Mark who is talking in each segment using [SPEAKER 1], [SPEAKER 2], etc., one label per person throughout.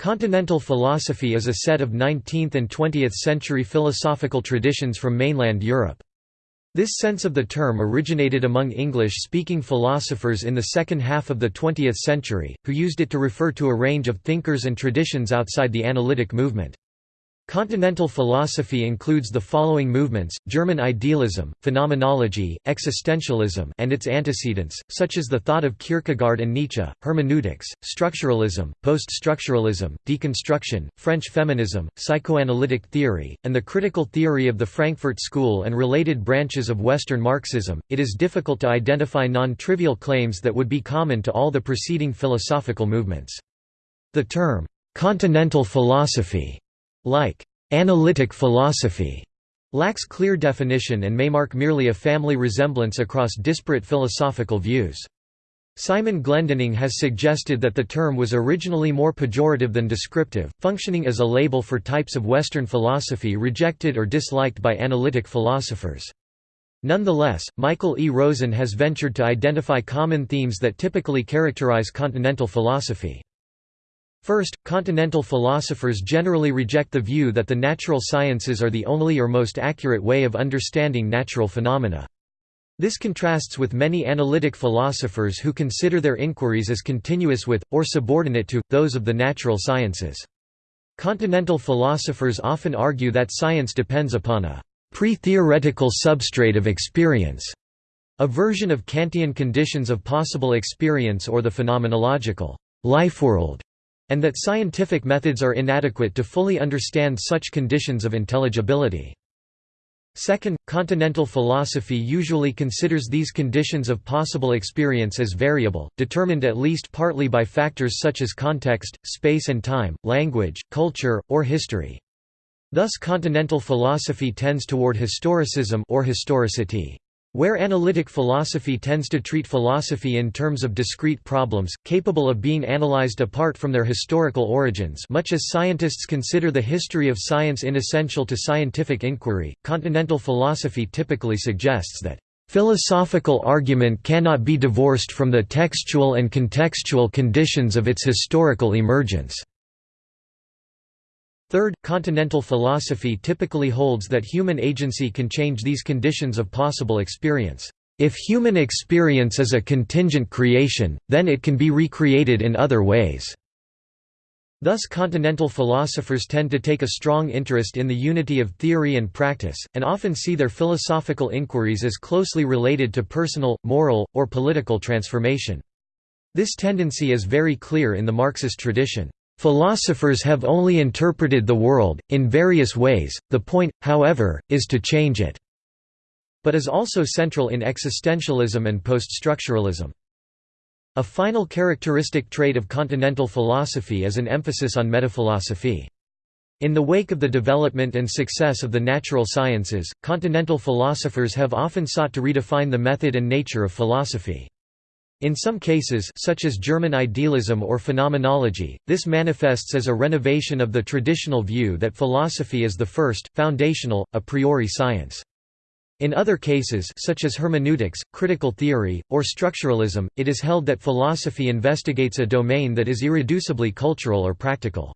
[SPEAKER 1] Continental philosophy is a set of 19th and 20th century philosophical traditions from mainland Europe. This sense of the term originated among English-speaking philosophers in the second half of the 20th century, who used it to refer to a range of thinkers and traditions outside the analytic movement. Continental philosophy includes the following movements, German idealism, phenomenology, existentialism and its antecedents, such as the thought of Kierkegaard and Nietzsche, hermeneutics, structuralism, post-structuralism, deconstruction, French feminism, psychoanalytic theory, and the critical theory of the Frankfurt School and related branches of Western Marxism. It is difficult to identify non-trivial claims that would be common to all the preceding philosophical movements. The term, continental philosophy like analytic philosophy, lacks clear definition and may mark merely a family resemblance across disparate philosophical views. Simon Glendinning has suggested that the term was originally more pejorative than descriptive, functioning as a label for types of Western philosophy rejected or disliked by analytic philosophers. Nonetheless, Michael E. Rosen has ventured to identify common themes that typically characterize continental philosophy. First, continental philosophers generally reject the view that the natural sciences are the only or most accurate way of understanding natural phenomena. This contrasts with many analytic philosophers who consider their inquiries as continuous with, or subordinate to, those of the natural sciences. Continental philosophers often argue that science depends upon a pre-theoretical substrate of experience, a version of Kantian conditions of possible experience or the phenomenological life world and that scientific methods are inadequate to fully understand such conditions of intelligibility. Second, continental philosophy usually considers these conditions of possible experience as variable, determined at least partly by factors such as context, space and time, language, culture, or history. Thus continental philosophy tends toward historicism or historicity. Where analytic philosophy tends to treat philosophy in terms of discrete problems, capable of being analyzed apart from their historical origins much as scientists consider the history of science inessential to scientific inquiry, continental philosophy typically suggests that Philosophical argument cannot be divorced from the textual and contextual conditions of its historical emergence. Third, continental philosophy typically holds that human agency can change these conditions of possible experience. If human experience is a contingent creation, then it can be recreated in other ways. Thus continental philosophers tend to take a strong interest in the unity of theory and practice, and often see their philosophical inquiries as closely related to personal, moral, or political transformation. This tendency is very clear in the Marxist tradition. Philosophers have only interpreted the world, in various ways, the point, however, is to change it", but is also central in existentialism and post-structuralism. A final characteristic trait of continental philosophy is an emphasis on metaphilosophy. In the wake of the development and success of the natural sciences, continental philosophers have often sought to redefine the method and nature of philosophy. In some cases such as German idealism or phenomenology, this manifests as a renovation of the traditional view that philosophy is the first, foundational, a priori science. In other cases such as hermeneutics, critical theory, or structuralism, it is held that philosophy investigates a domain that is irreducibly cultural or practical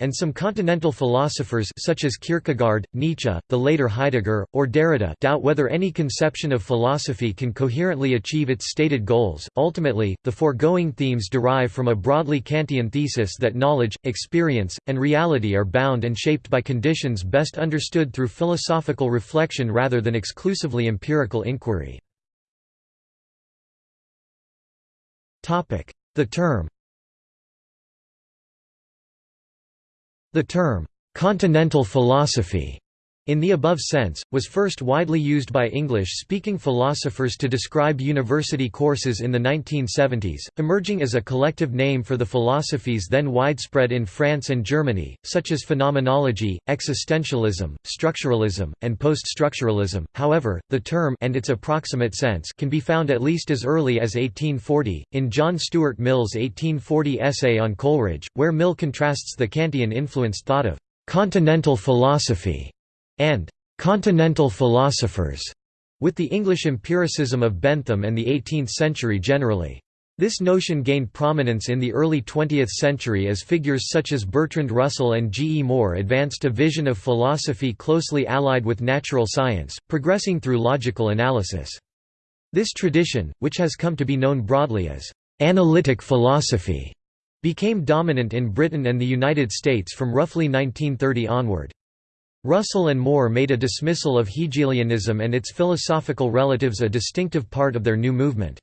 [SPEAKER 1] and some continental philosophers such as Kierkegaard, Nietzsche, the later Heidegger, or Derrida doubt whether any conception of philosophy can coherently achieve its stated goals. Ultimately, the foregoing themes derive from a broadly Kantian thesis that knowledge, experience, and reality are bound and shaped by conditions best understood through philosophical reflection rather than exclusively empirical inquiry. The term The term, "'continental philosophy' in the above sense, was first widely used by English-speaking philosophers to describe university courses in the 1970s, emerging as a collective name for the philosophies then widespread in France and Germany, such as phenomenology, existentialism, structuralism, and post-structuralism. However, the term and its approximate sense can be found at least as early as 1840, in John Stuart Mill's 1840 essay on Coleridge, where Mill contrasts the Kantian-influenced thought of continental philosophy and «continental philosophers» with the English empiricism of Bentham and the 18th century generally. This notion gained prominence in the early 20th century as figures such as Bertrand Russell and G. E. Moore advanced a vision of philosophy closely allied with natural science, progressing through logical analysis. This tradition, which has come to be known broadly as «analytic philosophy», became dominant in Britain and the United States from roughly 1930 onward. Russell and Moore made a dismissal of Hegelianism and its philosophical relatives a distinctive part of their new movement.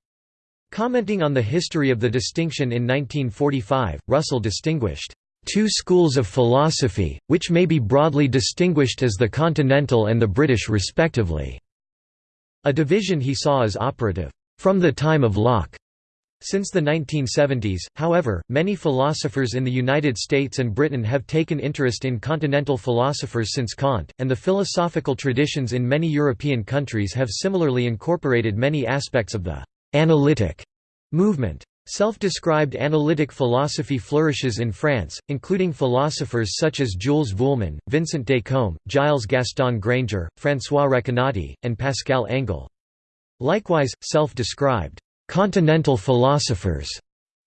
[SPEAKER 1] Commenting on the history of the distinction in 1945, Russell distinguished two schools of philosophy, which may be broadly distinguished as the continental and the British respectively, a division he saw as operative, from the time of Locke. Since the 1970s, however, many philosophers in the United States and Britain have taken interest in continental philosophers since Kant, and the philosophical traditions in many European countries have similarly incorporated many aspects of the «analytic» movement. Self-described analytic philosophy flourishes in France, including philosophers such as Jules Vuillemin, Vincent Descombes, Giles Gaston Granger, François Recanati, and Pascal Engel. Likewise, self-described «continental philosophers»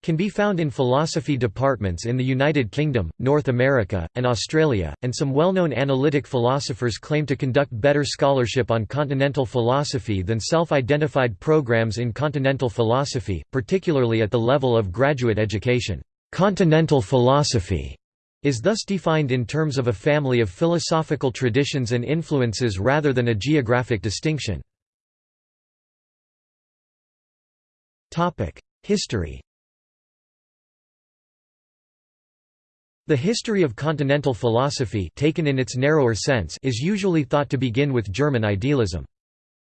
[SPEAKER 1] can be found in philosophy departments in the United Kingdom, North America, and Australia, and some well-known analytic philosophers claim to conduct better scholarship on continental philosophy than self-identified programs in continental philosophy, particularly at the level of graduate education. Continental philosophy is thus defined in terms of a family of philosophical traditions and influences rather than a geographic distinction. History The history of continental philosophy taken in its narrower sense is usually thought to begin with German idealism.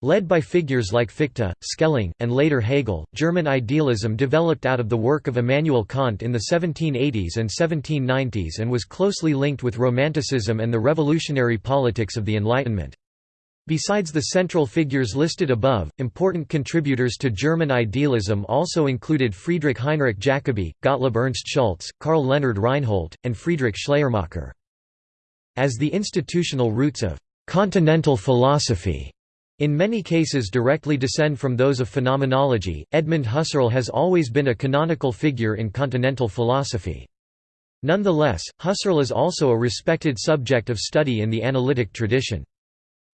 [SPEAKER 1] Led by figures like Fichte, Schelling, and later Hegel, German idealism developed out of the work of Immanuel Kant in the 1780s and 1790s and was closely linked with Romanticism and the revolutionary politics of the Enlightenment. Besides the central figures listed above, important contributors to German idealism also included Friedrich Heinrich Jacobi, Gottlob Ernst Schulze, Karl Leonhard Reinhold, and Friedrich Schleiermacher. As the institutional roots of «continental philosophy» in many cases directly descend from those of phenomenology, Edmund Husserl has always been a canonical figure in continental philosophy. Nonetheless, Husserl is also a respected subject of study in the analytic tradition.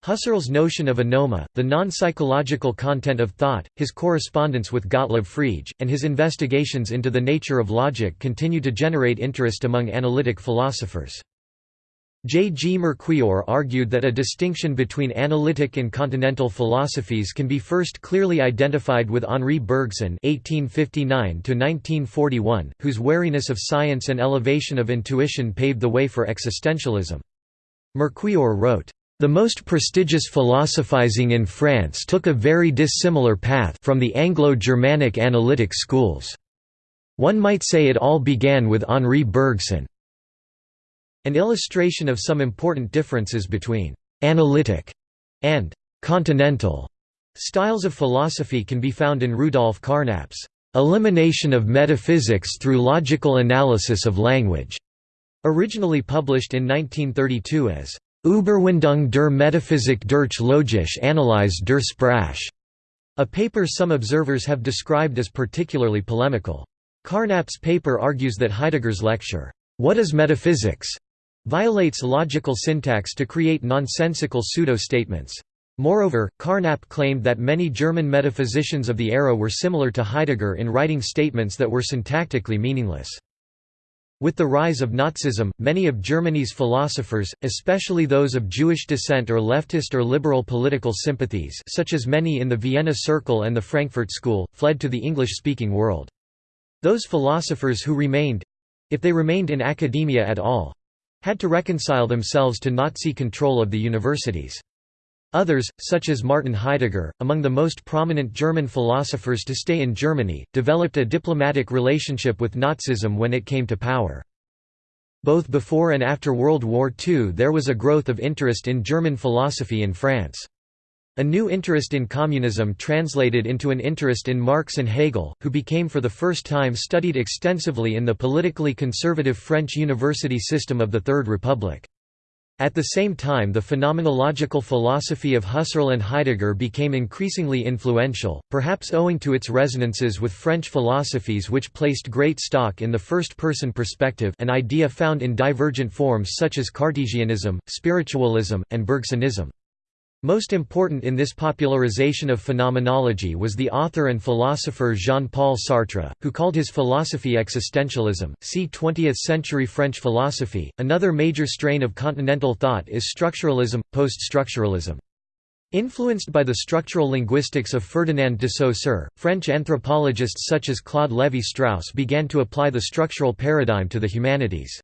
[SPEAKER 1] Husserl's notion of a noema, the non-psychological content of thought, his correspondence with Gottlob Frege, and his investigations into the nature of logic continue to generate interest among analytic philosophers. J. G. Merquior argued that a distinction between analytic and continental philosophies can be first clearly identified with Henri Bergson (1859–1941), whose wariness of science and elevation of intuition paved the way for existentialism. Merquior wrote, the most prestigious philosophizing in France took a very dissimilar path from the Anglo-Germanic analytic schools. One might say it all began with Henri Bergson. An illustration of some important differences between «analytic» and «continental» styles of philosophy can be found in Rudolf Carnap's «Elimination of Metaphysics through Logical Analysis of Language», originally published in 1932 as Überwindung der Metaphysik durch logisch Analyse der Sprache, a paper some observers have described as particularly polemical. Carnap's paper argues that Heidegger's lecture, What is Metaphysics? violates logical syntax to create nonsensical pseudo-statements. Moreover, Carnap claimed that many German metaphysicians of the era were similar to Heidegger in writing statements that were syntactically meaningless. With the rise of Nazism, many of Germany's philosophers, especially those of Jewish descent or leftist or liberal political sympathies such as many in the Vienna Circle and the Frankfurt School, fled to the English-speaking world. Those philosophers who remained—if they remained in academia at all—had to reconcile themselves to Nazi control of the universities. Others, such as Martin Heidegger, among the most prominent German philosophers to stay in Germany, developed a diplomatic relationship with Nazism when it came to power. Both before and after World War II there was a growth of interest in German philosophy in France. A new interest in communism translated into an interest in Marx and Hegel, who became for the first time studied extensively in the politically conservative French university system of the Third Republic. At the same time the phenomenological philosophy of Husserl and Heidegger became increasingly influential, perhaps owing to its resonances with French philosophies which placed great stock in the first-person perspective an idea found in divergent forms such as Cartesianism, spiritualism, and Bergsonism. Most important in this popularization of phenomenology was the author and philosopher Jean-Paul Sartre, who called his philosophy existentialism. See 20th-century French philosophy. Another major strain of continental thought is structuralism, post-structuralism. Influenced by the structural linguistics of Ferdinand de Saussure, French anthropologists such as Claude Lévi-Strauss began to apply the structural paradigm to the humanities.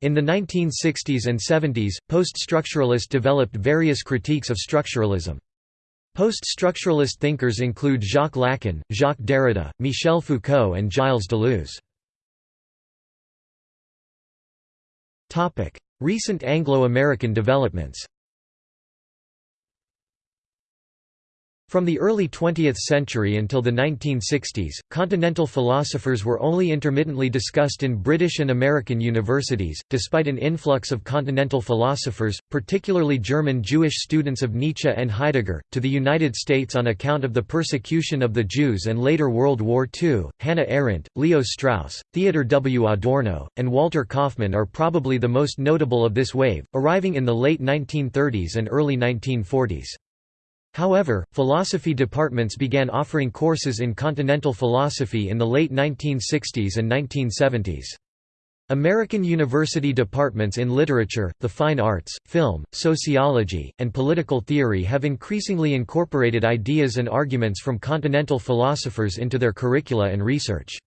[SPEAKER 1] In the 1960s and 70s, post-structuralists developed various critiques of structuralism. Post-structuralist thinkers include Jacques Lacan, Jacques Derrida, Michel Foucault and Gilles Deleuze. Recent Anglo-American developments From the early 20th century until the 1960s, continental philosophers were only intermittently discussed in British and American universities, despite an influx of continental philosophers, particularly German Jewish students of Nietzsche and Heidegger, to the United States on account of the persecution of the Jews and later World War II. Hannah Arendt, Leo Strauss, Theodor W. Adorno, and Walter Kaufmann are probably the most notable of this wave, arriving in the late 1930s and early 1940s. However, philosophy departments began offering courses in continental philosophy in the late 1960s and 1970s. American university departments in literature, the fine arts, film, sociology, and political theory have increasingly incorporated ideas and arguments from continental philosophers into their curricula and research.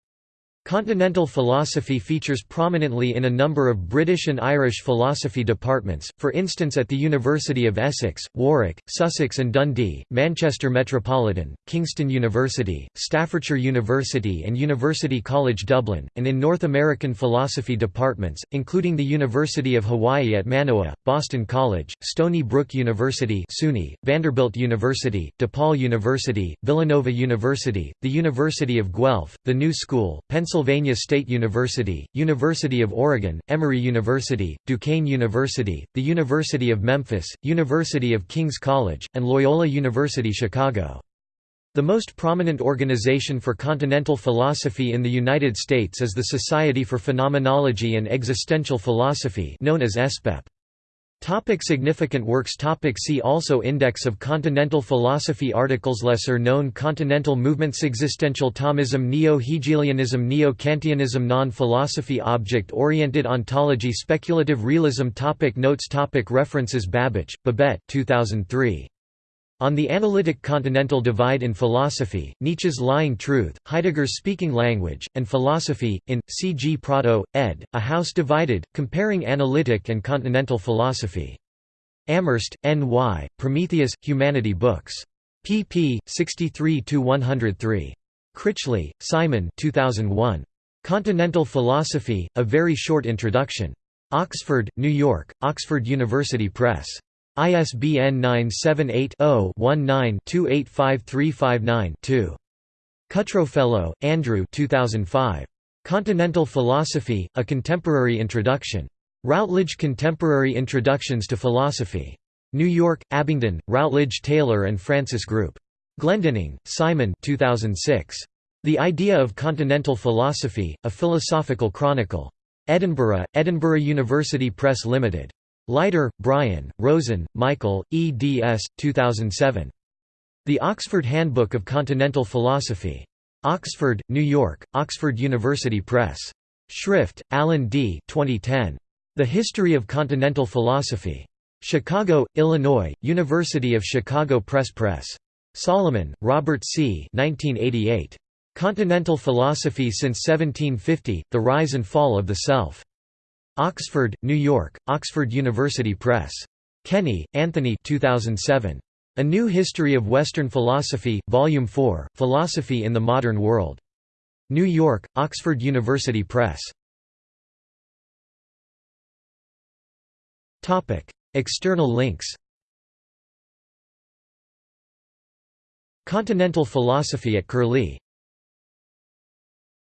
[SPEAKER 1] Continental philosophy features prominently in a number of British and Irish philosophy departments, for instance at the University of Essex, Warwick, Sussex and Dundee, Manchester Metropolitan, Kingston University, Staffordshire University and University College Dublin, and in North American philosophy departments, including the University of Hawaii at Manoa, Boston College, Stony Brook University SUNY, Vanderbilt University, DePaul University, Villanova University, the University of Guelph, the New School, Pennsylvania Pennsylvania State University, University of Oregon, Emory University, Duquesne University, the University of Memphis, University of King's College, and Loyola University Chicago. The most prominent organization for continental philosophy in the United States is the Society for Phenomenology and Existential Philosophy known as SPEP. Topic significant works Topic See also Index of Continental Philosophy Articles Lesser known Continental movements Existential Thomism Neo-Hegelianism Neo-Kantianism Non-philosophy Object-oriented ontology Speculative realism topic Notes topic References Babich, Babette 2003. On the Analytic Continental Divide in Philosophy, Nietzsche's Lying Truth, Heidegger's Speaking Language, and Philosophy, in, C. G. Prado, ed., A House Divided, Comparing Analytic and Continental Philosophy. Amherst, N. Y., Prometheus, Humanity Books. pp. 63–103. Critchley, Simon 2001. Continental Philosophy, A Very Short Introduction. Oxford, New York, Oxford University Press. ISBN 978-0-19-285359-2. Cutrofello, Andrew 2005. Continental Philosophy, A Contemporary Introduction. Routledge Contemporary Introductions to Philosophy. New York, Abingdon, Routledge Taylor and Francis Group. Glendinning, Simon 2006. The Idea of Continental Philosophy, A Philosophical Chronicle. Edinburgh, Edinburgh University Press Limited. Leiter, Brian, Rosen, Michael, eds. 2007. The Oxford Handbook of Continental Philosophy. Oxford, New York, Oxford University Press. Schrift, Alan D. 2010. The History of Continental Philosophy. Chicago, Illinois, University of Chicago Press Press. Solomon, Robert C. 1988. Continental Philosophy since 1750, The Rise and Fall of the Self. Oxford, New York, Oxford University Press. Kenny, Anthony 2007. A New History of Western Philosophy, Volume 4, Philosophy in the Modern World. New York, Oxford University Press. External links Continental philosophy at Curlie